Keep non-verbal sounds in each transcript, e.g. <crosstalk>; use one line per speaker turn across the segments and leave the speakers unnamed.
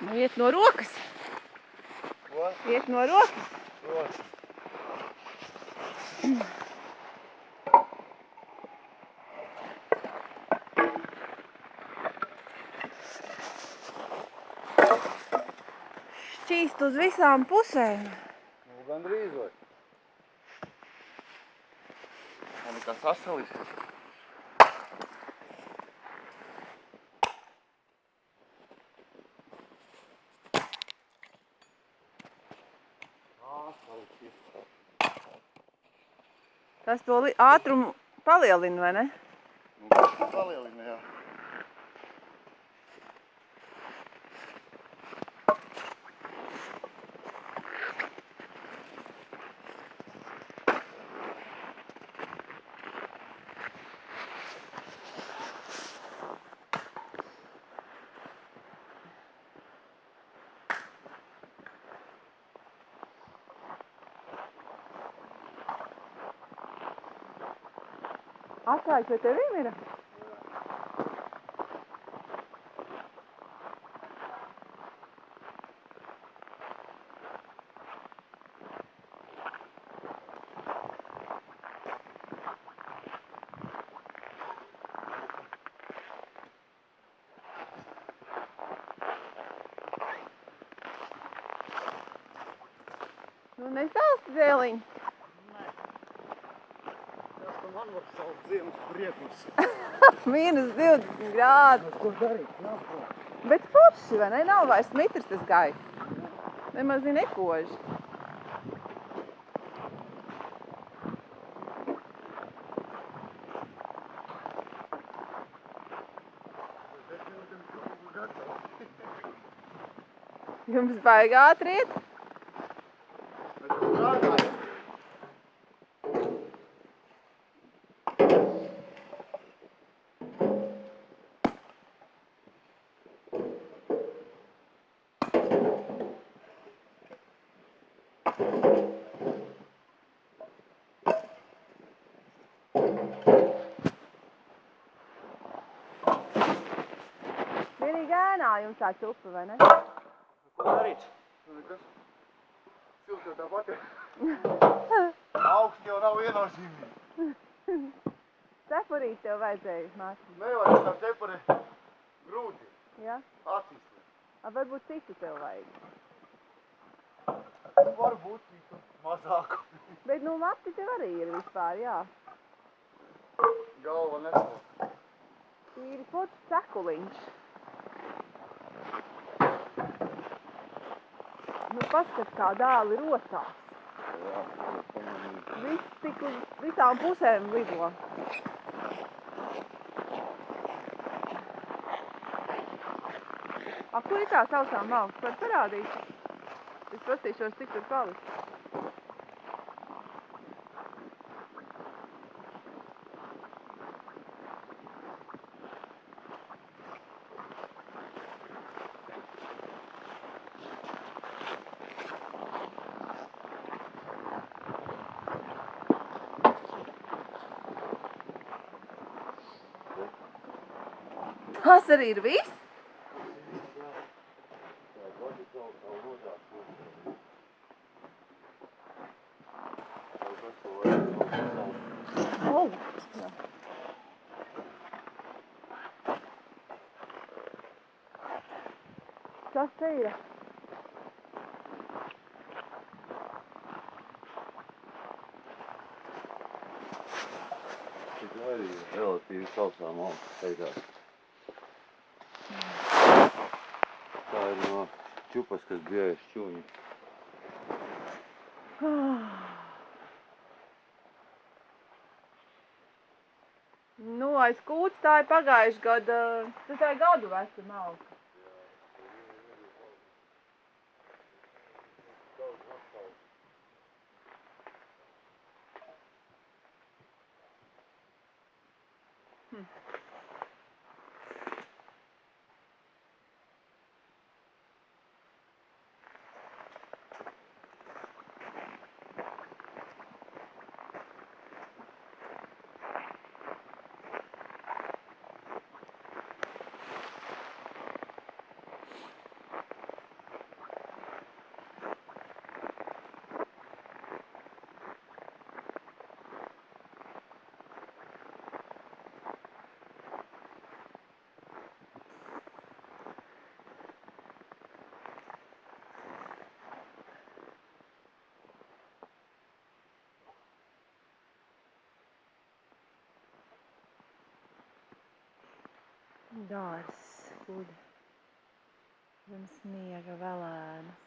Nu, iet no rokas.
Ko?
Iet no rokas.
Protams.
Šķīst uz visām pusēm.
Nu, gandrīz vai. Man nekā sasalis.
Tas to ātrumu palielina, vai ne?
Nu, palielina, jā.
Atslēgas vai tevīm ir? Nu, nesāsti dēliņi. <laughs>
Saukt ziemas priekus.
Mīnus 20 grādi.
Ko darīt? Jāpro.
Bet forši, vai ne? Nav vairs mitrs tas gaiss. Nemaz nekoži. Jums baigā ātriet? Jums tā čupa, vai ne?
Ko darīt? Nekas. Silts jau tāpat ir. <laughs> Augsts jau nav viennozīmīgi.
Cepurīt tev vajadzēja, māsīt.
Nevajag tā cepuri grūti.
Ja?
Acīs.
A, varbūt citu tev vajag.
Varbūt citu mazāku.
Bet, nu, mati tev arī ir vispār, jā.
Galva nesot.
Tīri pots cekuliņš. Nu, paskat, kā dāli rosās.
Jā.
Viss tik uz visām pusēm lido. A, kur ir tā sausā malks? Var parādīt? Es pastīšos, cik tur paliks. Tas arī ir viss? Oh, jā. Kas te ir?
Tik arī relatīvi sausām augsts beigās. Степа скорбляет, что у них.
Nu, aiz kūts tā ir pagājuši gada, tas tā ir gadu veci malka. Hmm. Dārs guļ zem sniega velēnas.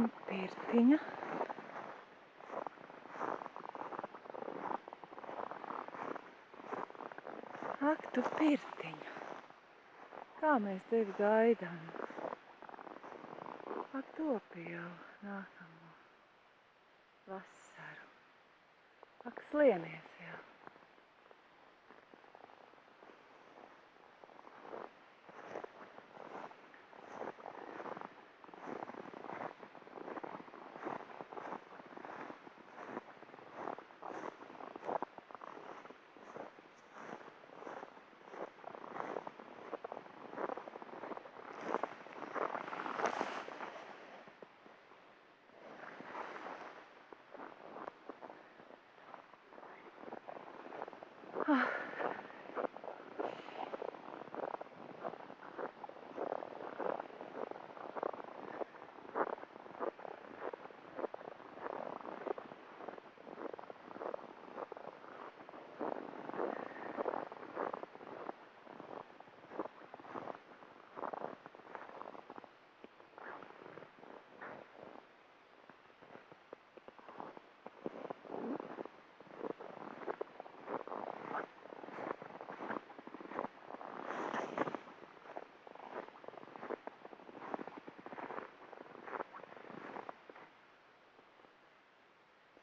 Un pirtiņa. Ak, tu pirtiņa. Kā mēs tevi gaidām. Ak, topi jau nākamo vasaru. Ak, slienies jau. 啊。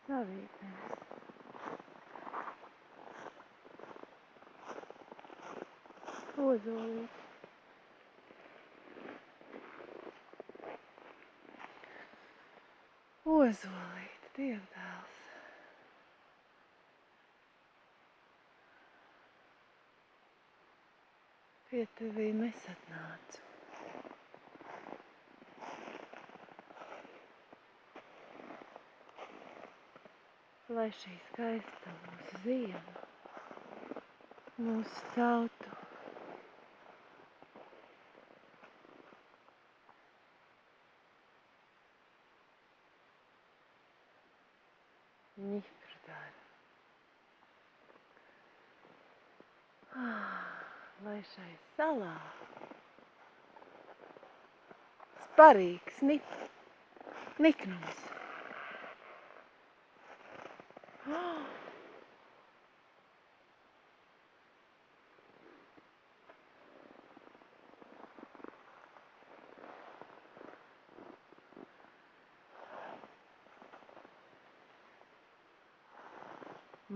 Ah. Savītnes. Ozolīt. Ozolīt, dievdēls. Pie tevīm es atnācu. Lai šī skaista mūsu ziema, mūsu tautu Nifrdara. Ah, lai šai salā sparīgs nik, niknums.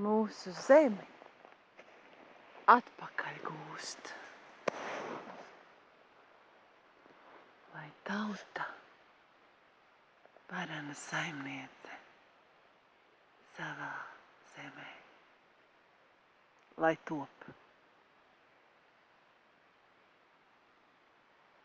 Mūsu zemi atpakaļ gūst. Lai tauta, varena saimniece, savā zemē, lai top